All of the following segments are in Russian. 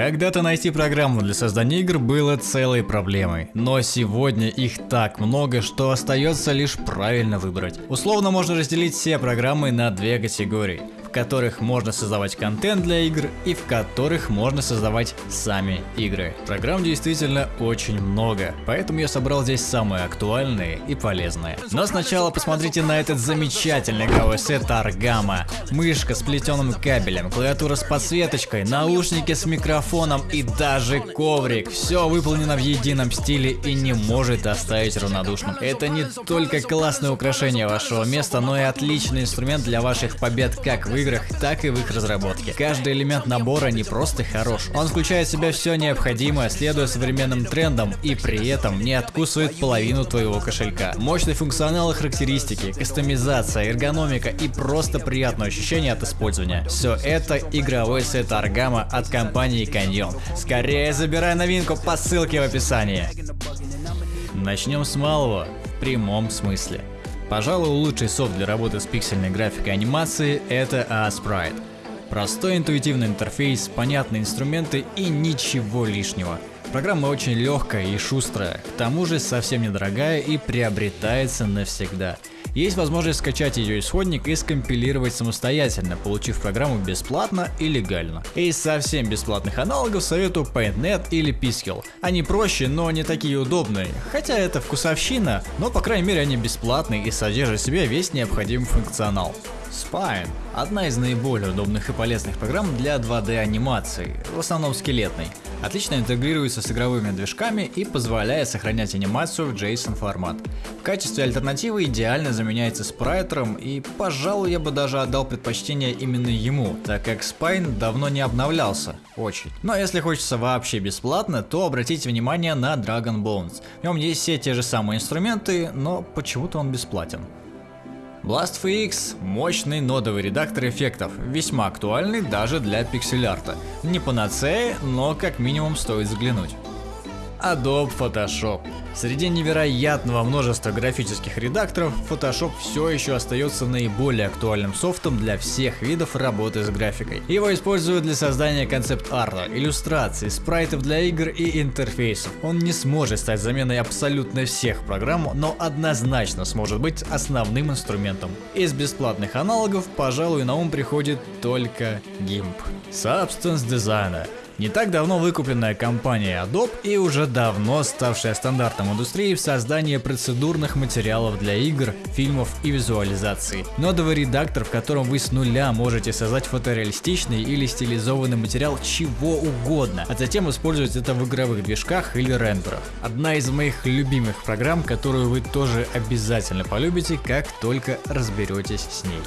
Когда-то найти программу для создания игр было целой проблемой, но сегодня их так много, что остается лишь правильно выбрать. Условно можно разделить все программы на две категории в которых можно создавать контент для игр и в которых можно создавать сами игры. Программ действительно очень много, поэтому я собрал здесь самые актуальные и полезные. Но сначала посмотрите на этот замечательный игровой сет Аргама. Мышка с плетеным кабелем, клавиатура с подсветочкой, наушники с микрофоном и даже коврик. Все выполнено в едином стиле и не может оставить равнодушным. Это не только классное украшение вашего места, но и отличный инструмент для ваших побед как в играх, так и в их разработке. Каждый элемент набора не просто хорош, он включает в себя все необходимое, следуя современным трендам и при этом не откусывает половину твоего кошелька. Мощный функционал и характеристики, кастомизация, эргономика и просто приятное ощущение от использования. Все это игровой сет Аргама от компании Canyon. Скорее забирай новинку по ссылке в описании. Начнем с малого, в прямом смысле. Пожалуй, лучший софт для работы с пиксельной графикой и анимацией это A-Sprite. Простой интуитивный интерфейс, понятные инструменты и ничего лишнего. Программа очень легкая и шустрая, к тому же совсем недорогая и приобретается навсегда. Есть возможность скачать ее исходник и скомпилировать самостоятельно, получив программу бесплатно и легально. Из совсем бесплатных аналогов советую PaintNet или Piskel. Они проще, но не такие удобные. Хотя это вкусовщина, но по крайней мере они бесплатные и содержат в себе весь необходимый функционал. Spine – одна из наиболее удобных и полезных программ для 2D анимации, в основном скелетной. Отлично интегрируется с игровыми движками и позволяет сохранять анимацию в JSON формат. В качестве альтернативы идеально заменяется спрайтером и, пожалуй, я бы даже отдал предпочтение именно ему, так как Spine давно не обновлялся. Очень. Но если хочется вообще бесплатно, то обратите внимание на Dragon Bones. В нем есть все те же самые инструменты, но почему-то он бесплатен. BlastFX – мощный нодовый редактор эффектов, весьма актуальный даже для пиксель-арта. Не панацея, но как минимум стоит взглянуть. Adobe Photoshop. Среди невероятного множества графических редакторов, Photoshop все еще остается наиболее актуальным софтом для всех видов работы с графикой. Его используют для создания концепт-арта, иллюстраций, спрайтов для игр и интерфейсов. Он не сможет стать заменой абсолютно всех программ, но однозначно сможет быть основным инструментом. Из бесплатных аналогов, пожалуй, на ум приходит только GIMP. Substance Designer не так давно выкупленная компания Adobe и уже давно ставшая стандартом индустрии в создании процедурных материалов для игр, фильмов и визуализации. Нодовый редактор, в котором вы с нуля можете создать фотореалистичный или стилизованный материал чего угодно, а затем использовать это в игровых движках или рендерах. Одна из моих любимых программ, которую вы тоже обязательно полюбите, как только разберетесь с ней.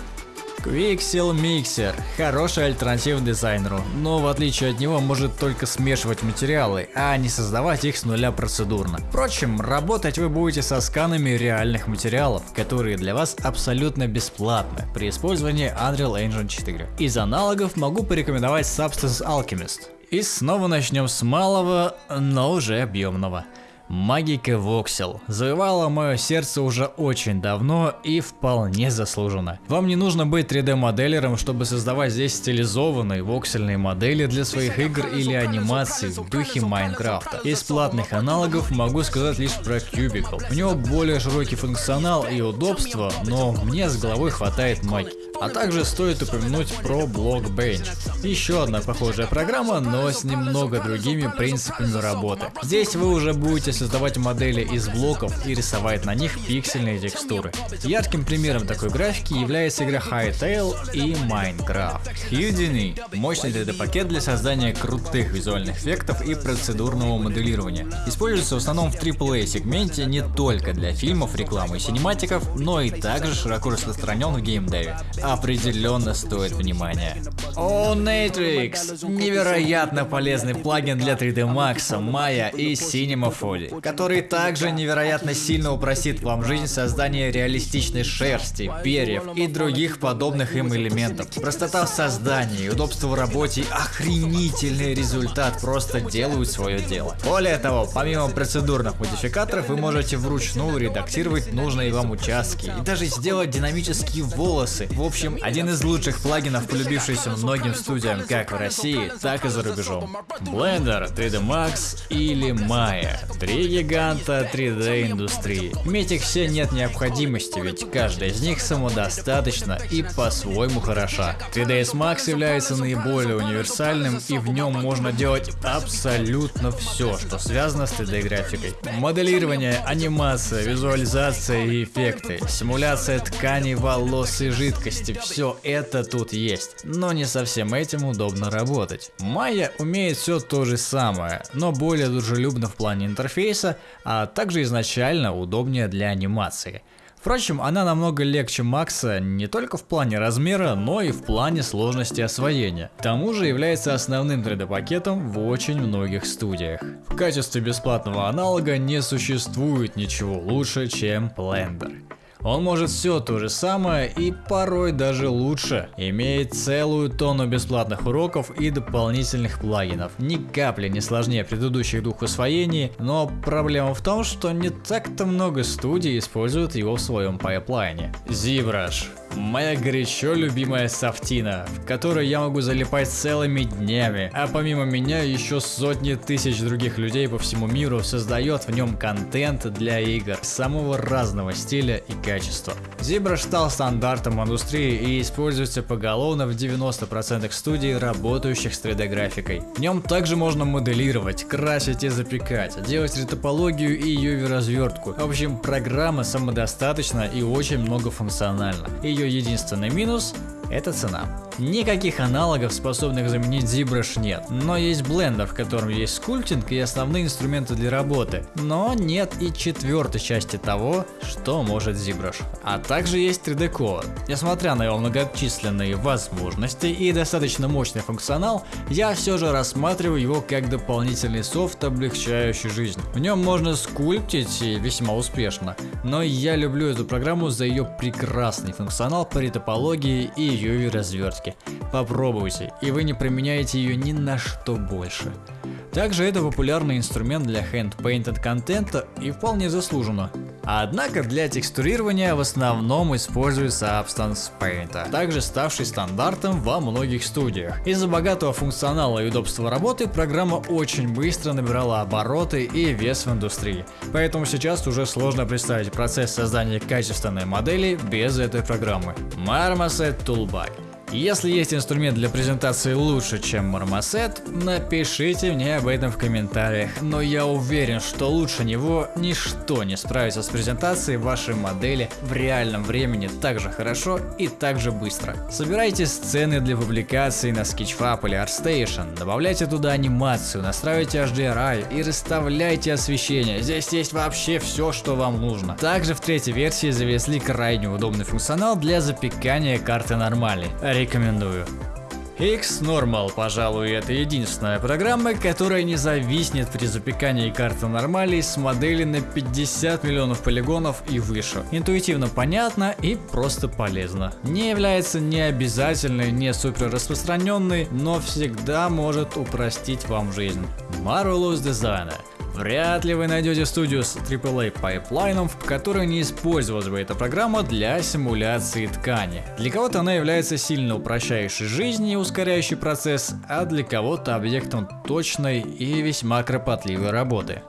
Quixel Mixer – хороший альтернатив дизайнеру, но в отличие от него может только смешивать материалы, а не создавать их с нуля процедурно. Впрочем, работать вы будете со сканами реальных материалов, которые для вас абсолютно бесплатны при использовании Unreal Engine 4. Из аналогов могу порекомендовать Substance Alchemist. И снова начнем с малого, но уже объемного. Магика Воксел завоевала мое сердце уже очень давно и вполне заслуженно. Вам не нужно быть 3D моделером, чтобы создавать здесь стилизованные воксельные модели для своих игр или анимаций в духе Майнкрафта. Из платных аналогов могу сказать лишь про Cubicle. У него более широкий функционал и удобство, но мне с головой хватает магии. А также стоит упомянуть про Blockbench. Еще одна похожая программа, но с немного другими принципами работы. Здесь вы уже будете создавать модели из блоков и рисовать на них пиксельные текстуры. Ярким примером такой графики является игра Hytale и Minecraft. Houdini – мощный 3D-пакет для создания крутых визуальных эффектов и процедурного моделирования. Используется в основном в AAA сегменте не только для фильмов, рекламы и синематиков, но и также широко распространен в геймдеве определенно стоит внимания. О, Natrix! Невероятно полезный плагин для 3D Max, Maya и Cinema 4, который также невероятно сильно упростит вам жизнь создания реалистичной шерсти, перьев и других подобных им элементов. Простота в создании, удобство в работе охренительный результат просто делают свое дело. Более того, помимо процедурных модификаторов, вы можете вручную редактировать нужные вам участки и даже сделать динамические волосы. В общем, один из лучших плагинов, полюбившийся многим студиям как в России, так и за рубежом. Blender, 3D Max или Maya. Три гиганта 3D индустрии. Иметь их все нет необходимости, ведь каждая из них самодостаточна и по-своему хороша. 3ds Max является наиболее универсальным и в нем можно делать абсолютно все, что связано с 3D графикой. Моделирование, анимация, визуализация и эффекты, симуляция тканей, волос и жидкости, все это тут есть. Но не совсем этим удобно работать. Maya умеет все то же самое, но более дружелюбно в плане интерфейса, а также изначально удобнее для анимации. Впрочем, она намного легче Макса не только в плане размера, но и в плане сложности освоения. К тому же является основным 3D пакетом в очень многих студиях. В качестве бесплатного аналога не существует ничего лучше, чем Blender. Он может все то же самое и порой даже лучше. Имеет целую тонну бесплатных уроков и дополнительных плагинов. Ни капли не сложнее предыдущих двух освоений, но проблема в том, что не так-то много студий используют его в своем пайплайне. ZBrush Моя горячо любимая софтина, в которой я могу залипать целыми днями, а помимо меня еще сотни тысяч других людей по всему миру создает в нем контент для игр самого разного стиля и качества. Zebra стал стандартом индустрии и используется поголовно в 90% студий, работающих с 3D графикой. В нем также можно моделировать, красить и запекать, делать ретопологию и UV развертку. В общем, программа самодостаточна и очень многофункциональна. Ее ее единственный минус – это цена. Никаких аналогов, способных заменить ZBrush нет, но есть Blender, в котором есть скульптинг и основные инструменты для работы, но нет и четвертой части того, что может ZBrush. А также есть 3D-Coat. Несмотря на его многочисленные возможности и достаточно мощный функционал, я все же рассматриваю его как дополнительный софт, облегчающий жизнь. В нем можно скульптить и весьма успешно, но я люблю эту программу за ее прекрасный функционал по ретопологии и UV развертки. Попробуйте, и вы не применяете ее ни на что больше. Также это популярный инструмент для hand-painted контента и вполне заслуженно. Однако для текстурирования в основном используется Substance Paint, также ставший стандартом во многих студиях. Из-за богатого функционала и удобства работы программа очень быстро набирала обороты и вес в индустрии. Поэтому сейчас уже сложно представить процесс создания качественной модели без этой программы. Marmoset Toolbag если есть инструмент для презентации лучше, чем Marmoset, напишите мне об этом в комментариях, но я уверен, что лучше него ничто не справится с презентацией вашей модели в реальном времени так же хорошо и так же быстро. Собирайте сцены для публикации на Sketchfab или ArtStation, добавляйте туда анимацию, настраивайте HDRI и расставляйте освещение, здесь есть вообще все, что вам нужно. Также в третьей версии завезли крайне удобный функционал для запекания карты нормальной рекомендую. X-Normal, пожалуй, это единственная программа, которая не зависнет при запекании карты нормалей с модели на 50 миллионов полигонов и выше. Интуитивно понятно и просто полезно. Не является не обязательной, не супер распространенной, но всегда может упростить вам жизнь. Marvelous Designer Вряд ли вы найдете студию с AAA пайплайном, в которой не использовалась бы эта программа для симуляции ткани. Для кого-то она является сильно упрощающей жизнь и ускоряющий процесс, а для кого-то объектом точной и весьма кропотливой работы.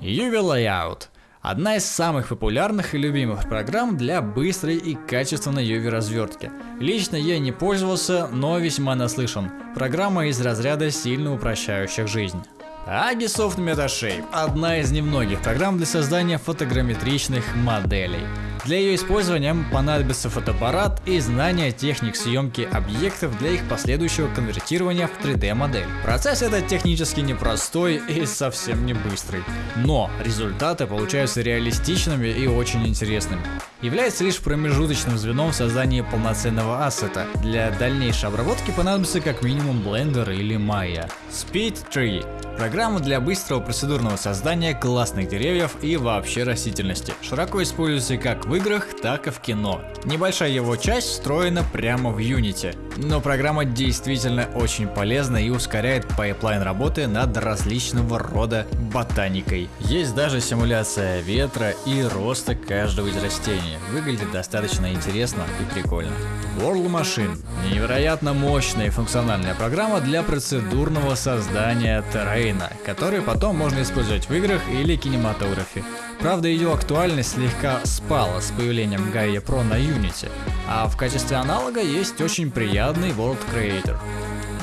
UV Layout Одна из самых популярных и любимых программ для быстрой и качественной UV развертки. Лично я не пользовался, но весьма наслышан. Программа из разряда сильно упрощающих жизнь. Agisoft MetaShape – одна из немногих программ для создания фотограмметричных моделей. Для ее использования понадобится фотоаппарат и знание техник съемки объектов для их последующего конвертирования в 3D модель. Процесс этот технически непростой и совсем не быстрый, но результаты получаются реалистичными и очень интересными. Является лишь промежуточным звеном в создании полноценного ассета. Для дальнейшей обработки понадобится как минимум Blender или Maya. SpeedTree Программа для быстрого процедурного создания классных деревьев и вообще растительности. Широко используется как в играх, так и в кино. Небольшая его часть встроена прямо в Unity. Но программа действительно очень полезна и ускоряет пайплайн работы над различного рода ботаникой. Есть даже симуляция ветра и роста каждого из растений. Выглядит достаточно интересно и прикольно. World Machine – невероятно мощная и функциональная программа для процедурного создания террейна, который потом можно использовать в играх или кинематографе. Правда, ее актуальность слегка спала с появлением Gaia Pro на Unity, а в качестве аналога есть очень приятный World Creator.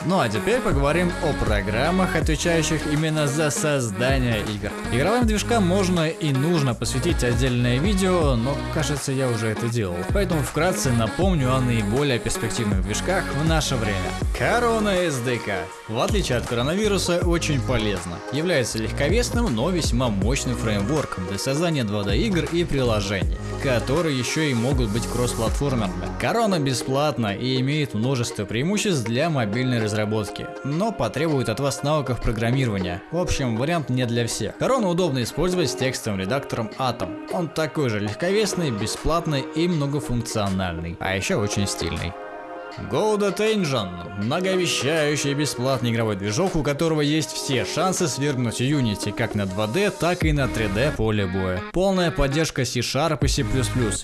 Ну а теперь поговорим о программах, отвечающих именно за создание игр. Игровым движкам можно и нужно посвятить отдельное видео, но кажется я уже это делал. Поэтому вкратце напомню о наиболее перспективных движках в наше время. Корона SDK, в отличие от коронавируса, очень полезна. Является легковесным, но весьма мощным фреймворком для создания 2D игр и приложений, которые еще и могут быть кроссплатформерными. Корона бесплатна и имеет множество преимуществ для мобильной разработки разработки, но потребует от вас навыков программирования. В общем, вариант не для всех. Корону удобно использовать с текстовым редактором Atom. Он такой же легковесный, бесплатный и многофункциональный, а еще очень стильный. Godot Engine – многообещающий бесплатный игровой движок, у которого есть все шансы свергнуть Unity как на 2D, так и на 3D поле боя. Полная поддержка C-Sharp и C++,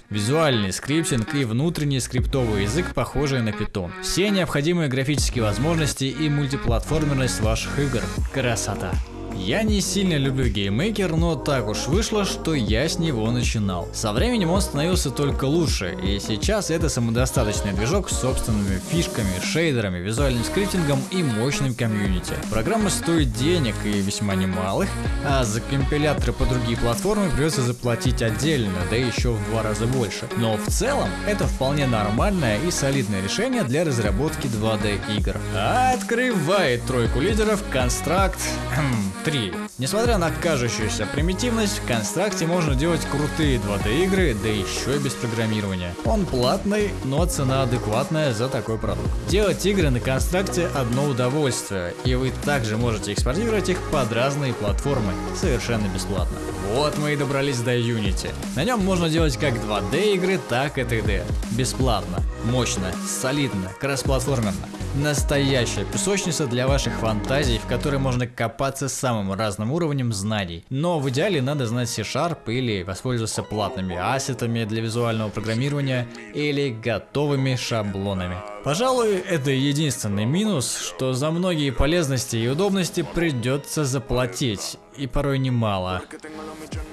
визуальный скриптинг и внутренний скриптовый язык, похожий на Python. Все необходимые графические возможности и мультиплатформенность ваших игр. Красота! Я не сильно люблю GameMaker, но так уж вышло, что я с него начинал. Со временем он становился только лучше, и сейчас это самодостаточный движок с собственными фишками, шейдерами, визуальным скриптингом и мощным комьюнити. Программа стоит денег и весьма немалых, а за компиляторы по другие платформы придется заплатить отдельно, да еще в два раза больше. Но в целом это вполне нормальное и солидное решение для разработки 2D игр. Открывает тройку лидеров Construct 3. Несмотря на кажущуюся примитивность, в констракте можно делать крутые 2D игры, да еще и без программирования. Он платный, но цена адекватная за такой продукт. Делать игры на констракте одно удовольствие, и вы также можете экспортировать их под разные платформы, совершенно бесплатно. Вот мы и добрались до Unity. На нем можно делать как 2D игры, так и 3D. Бесплатно, мощно, солидно, кроссплатформерно. Настоящая песочница для ваших фантазий, в которой можно копаться самым разным уровнем знаний. Но в идеале надо знать C-Sharp или воспользоваться платными ассетами для визуального программирования или готовыми шаблонами. Пожалуй, это единственный минус, что за многие полезности и удобности придется заплатить, и порой немало.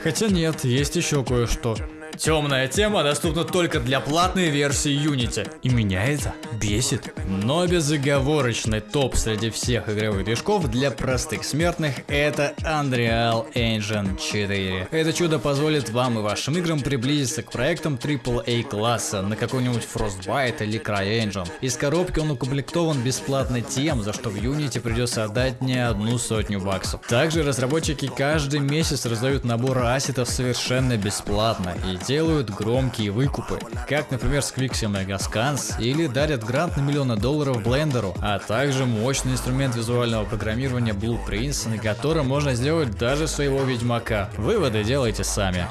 Хотя нет, есть еще кое-что. Темная тема доступна только для платной версии Unity. И меня это бесит. Но безоговорочный топ среди всех игровых движков для простых смертных это Unreal Engine 4. Это чудо позволит вам и вашим играм приблизиться к проектам AAA класса на какой-нибудь Frostbite или CryEngine. Из коробки он укомплектован бесплатно тем, за что в Unity придется отдать не одну сотню баксов. Также разработчики каждый месяц раздают набор ассетов совершенно бесплатно и делают громкие выкупы, как, например, с Quixia Megascans, или дарят грант на миллионы долларов Блендеру, а также мощный инструмент визуального программирования Blueprints, на котором можно сделать даже своего Ведьмака. Выводы делайте сами.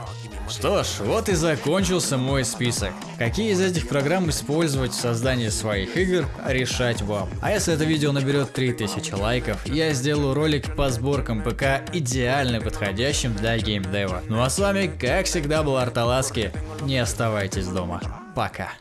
Что ж, вот и закончился мой список. Какие из этих программ использовать в создании своих игр, решать вам. А если это видео наберет 3000 лайков, я сделаю ролик по сборкам ПК идеально подходящим для геймдева. Ну а с вами, как всегда, был Арталаски. Не оставайтесь дома. Пока.